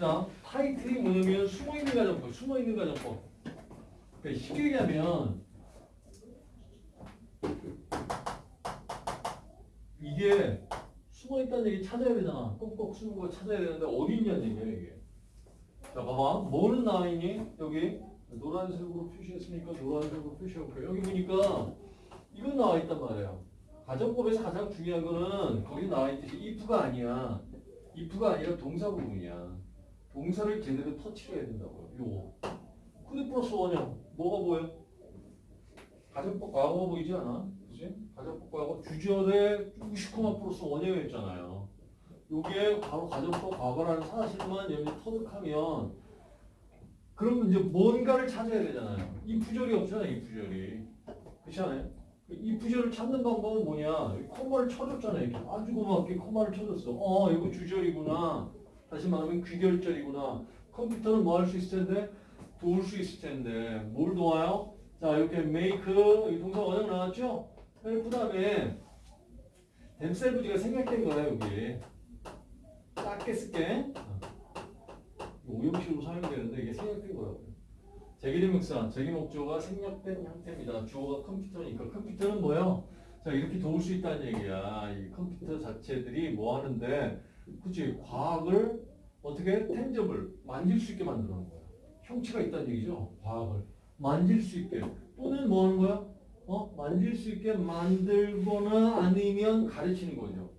자, 타이틀이 뭐냐면 숨어있는 가정법, 숨어있는 가정법. 그러니까 쉽게 얘기하면 이게 숨어있다는 얘기 찾아야 되잖아. 꼭꼭 숨은 거 찾아야 되는데 어디 있냐는 얘기야 이게. 자, 봐봐. 뭐는 나와 있니? 여기 노란색으로 표시했으니까 노란색으로 표시해볼게요. 여기 보니까 이건 나와 있단 말이에요. 가정법에서 가장 중요한 거는 거기 나와 있듯이 if가 아니야. if가 아니라 동사 부분이야. 동사를 제대로 터치를 해야 된다고요. 요거. could 플러스 원형. 뭐가 보여? 가정법 과거 보이지 않아? 그지? 가정법 과거 주절에 우슈쿠마 플러스 원형이었잖아요. 요게 바로 가정법 과거라는 사실만 여기 터득하면 그러면 이제 뭔가를 찾아야 되잖아요. if절이 없잖아요. if절이. 그렇지 않아요? if절을 찾는 방법은 뭐냐? 콤마를 쳐줬잖아요. 이렇게 아주 고맙게 콤마를 쳐줬어. 어, 이거 주절이구나. 다시 말하면 귀결절이구나. 컴퓨터는 뭐 할 수 있을 텐데? 도울 수 있을 텐데. 뭘 도와요? 자, 이렇게 make, 이 동사 원형 나왔죠? 그 다음에 댐셀부지가 생략된 거야, 여기. 작게 쓸게. 오형식으로 사용되는데 이게 생략된 거라고요. 제기대명사, 제기 목조가 생략된 형태입니다. 주어가 컴퓨터니까 컴퓨터는 뭐요? 자 이렇게 도울 수 있다는 얘기야. 이 컴퓨터 자체들이 뭐 하는데, 그치 과학을 어떻게 텐저블 만질 수 있게 만드는 거야. 형체가 있다는 얘기죠. 과학을 만질 수 있게 또는 뭐 하는 거야? 어 만질 수 있게 만들거나 아니면 가르치는 거죠.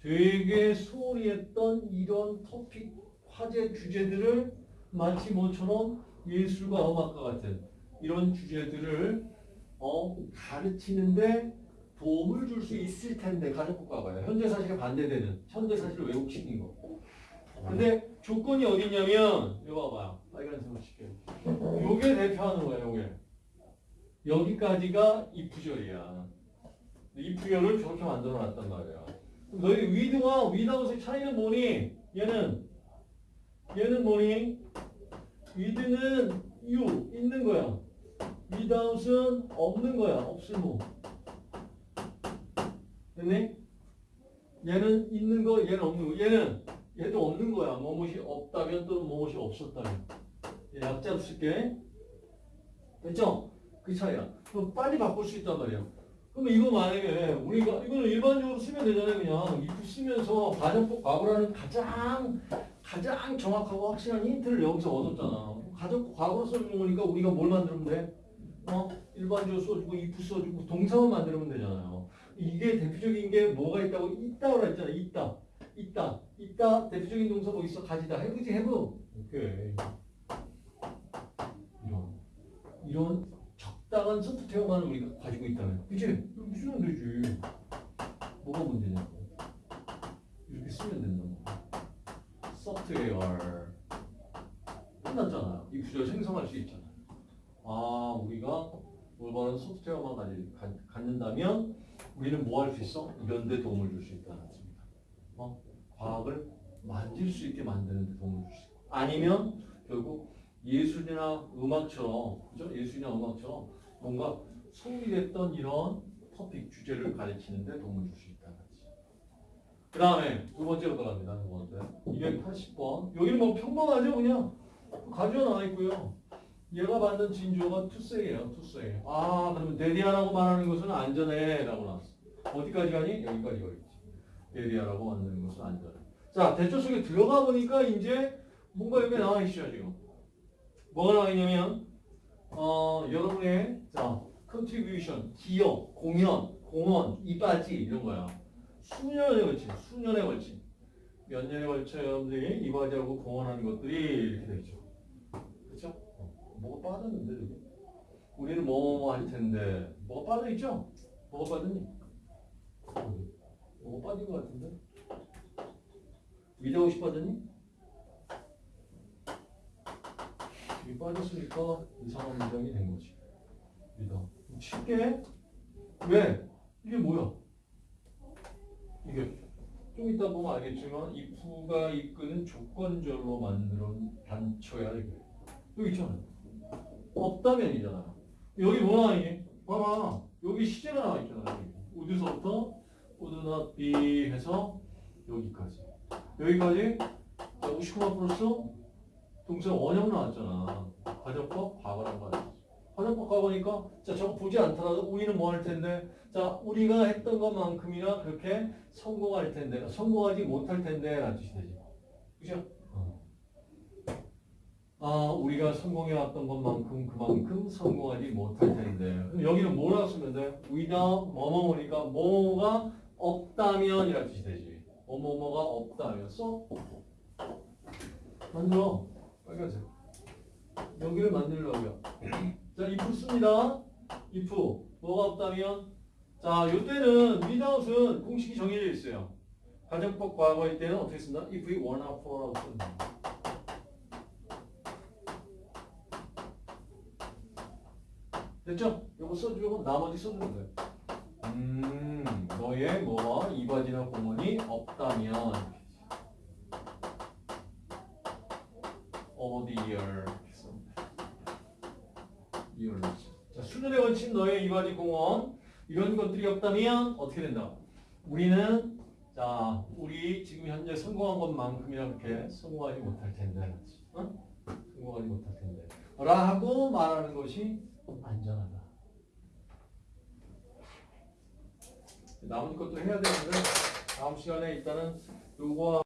되게 소홀히 했던 이런 토픽 화제 주제들을 마치 뭐처럼 예술과 음악과 같은 이런 주제들을 어, 가르치는데 도움을 줄 수 있을 텐데 가정국가가요. 현재 사실에 반대되는 현재 사실을 왜곡시킨 거. 근데 조건이 어디 있냐면 이거 봐봐요. 빨간색으로 칠게요. 요게 대표하는 거야. 요게 여기까지가 이 부절이야. 이 부절을 저렇게 만들어 놨단 말이야. 너희 위드와 위다웃의 차이는 뭐니? 얘는 얘는 뭐니? 위드는 you 있는 거야. without은 없는 거야. 없을모. 됐니? 얘는 있는 거, 얘는 없는 거. 얘는 얘도 없는 거야. 뭐뭇이 없다면 또는 뭐뭇이 없었다면. 얘 약자로 쓸게. 됐죠? 그 차이야. 그럼 빨리 바꿀 수 있단 말이야. 그럼 이거 만약에 우리가 이거는 일반적으로 쓰면 되잖아요. 그냥 if 쓰면서 가정법 과거라는 가장 가장 정확하고 확실한 힌트를 여기서 얻었잖아. 가정 과거로 써주는 거니까 우리가 뭘 만들면 돼? 어? 일반적으로 써주고 if 써주고 동사만 만들면 되잖아요. 이게 대표적인 게 뭐가 있다고 있다고 했잖아. 있다. 있다. 있다. 대표적인 동사 뭐 있어? 가지다. 해보지 해보. 오케이. 이런 이런 적당한 소프트웨어만 우리가 가지고 있다면 그치? 이렇게 쓰면 되지. 뭐가 문제냐고. 이렇게 쓰면 된다고. 소프트웨어 끝났잖아요. 이 구조를 생성할 수 있잖아요. 아 우리가 올바른 소프트웨어만 가지, 가, 갖는다면 우리는 뭐 할 수 있어? 데 도움을 줄 수 있다는 뜻입니다. 어? 과학을 만질 수 있게 만드는 데 도움을 줄 수 있고 아니면 결국 예술이나 음악처럼 그죠? 예술이나 음악처럼 뭔가 소홀히됐던 이런 토픽 주제를 가르치는 데 도움을 줄 수 있다는. 그 다음에 두 번째로 들어갑니다. 두 번째. 280번. 여기는 뭐 평범하죠, 그냥. 가지고 나와 있고요. 얘가 받는 진주어가 투세예요, 투세. 아, 그러면 데디아라고 말하는 것은 안전해. 라고 나왔어. 어디까지 가니? 여기까지 가겠지. 데디아라고 만드는 것은 안전해. 자, 대초 속에 들어가 보니까 이제 뭔가 여기 나와 있죠, 지금. 뭐가 나와 있냐면, 어, 여러분의, 자, contribution, 기여, 공연, 공헌, 이바지, 이런 거야. 수년에 걸친, 수년에 걸친. 몇 년에 걸쳐 여러분들이 이바지하고 공헌하는 것들이 이렇게 되죠. 뭐가 빠졌는데, 저기? 우리는 뭐뭐 할 텐데, 뭐가 빠져 있죠? 뭐가 빠졌니? 뭐가 빠진 것 같은데? 위대하고 싶어졌니? 이 빠졌으니까 이상한 문장이 된 거지. 믿어. 쉽게? 왜? 이게 뭐야? 이게 좀 이따 보면 알겠지만 if가 이끄는 조건절로 만든 단초야 이게. 여기 있잖아. 없다면이잖아. 여기 뭐 나와 있니? 봐봐. 여기 시제가 나와 있잖아. 어디서부터 would not be 해서 여기까지. 여기까지 자, 59만 플러스 동사 원형 나왔잖아. 과정법 과거란 말이야. 과정법 과거니까 자 저거 보지 않더라도 우리는 뭐 할 텐데 자 우리가 했던 것만큼이나 그렇게 성공할 텐데 성공하지 못할 텐데 라는 뜻이 되지. 그죠? 어. 아 우리가 성공해왔던 것만큼 그만큼 성공하지 못할 텐데 여기는 뭐라고 쓰면 돼? without 뭐뭐뭐니까 뭐가 없다면 이라는 뜻이 되지. 뭐뭐뭐가 없다면 써? 만들어. 빨간색. 여기를 만들려고요. 자, if 씁니다. if. 뭐가 없다면? 자, 요때는 without은 공식이 정해져 있어요. 가정법 과거일 때는 어떻게 쓴다? if we for라고 쓴다. 됐죠? 요거 써주고 나머지 써주는 거예요. 음, 너의 뭐 이바지나 공원이 없다면 어디열 자 수준에 걸친 너의 이바지 공원 이런 것들이 없다면 어떻게 된다? 우리는 자 우리 지금 현재 성공한 것만큼이나 그렇게 성공하지 못할 텐데 어? 성공하지 못할 텐데 라고 말하는 것이 안전하다. 나머지 것도 해야 되는데 다음 시간에 일단은 요거